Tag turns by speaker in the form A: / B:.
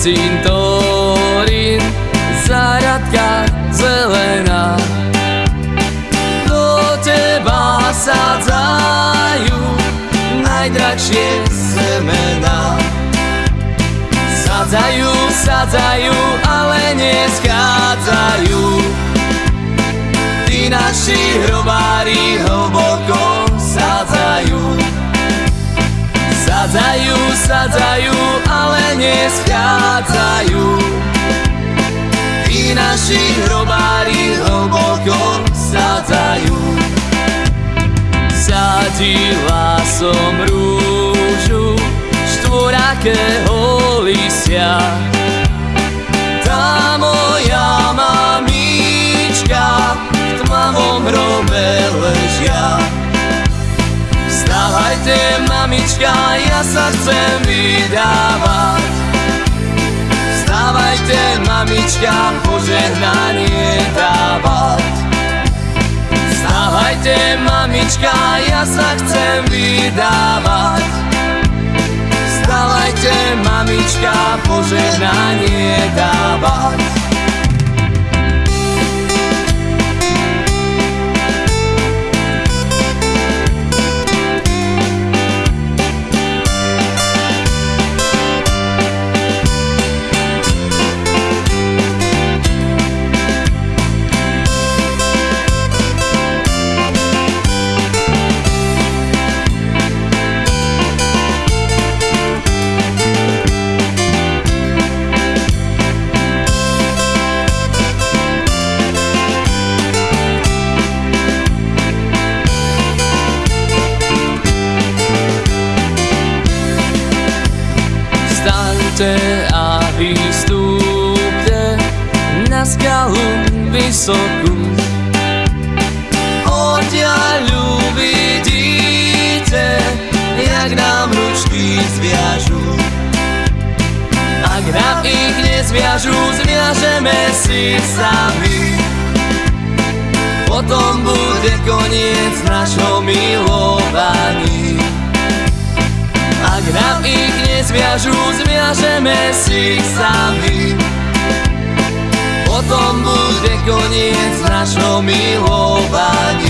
A: cintorín, záradka zelená. Do teba sadzajú najdračšie semená. Sadzajú, sadzajú, ale neschádzajú. Tí naši hrobári hlboko sadzajú. Sadzajú, sadzajú, neschádzajú. Tí naši hrobári hlboko sadzajú. Sadila som rúžu štvorakého lisia. Tá moja mamička v tmavom hrobe ležia. Vstávajte, mamička, ja sa chcem vydávať. Mamička, požehnanie dávať. Vstávajte, mamička, ja sa chcem vydávať. Vstávajte, mamička, požehnanie dávať. Vstaňte a vystúpte na skalu vysokú. Odtiaľ uvidíte, jak nám ručky zviažú. Ak nám ich nezviažú, zviažeme si sami. Potom bude koniec našho milovaní. Ak nám ich nezviažú, zviažeme si ich sami. Potom bude koniec našho milovaní.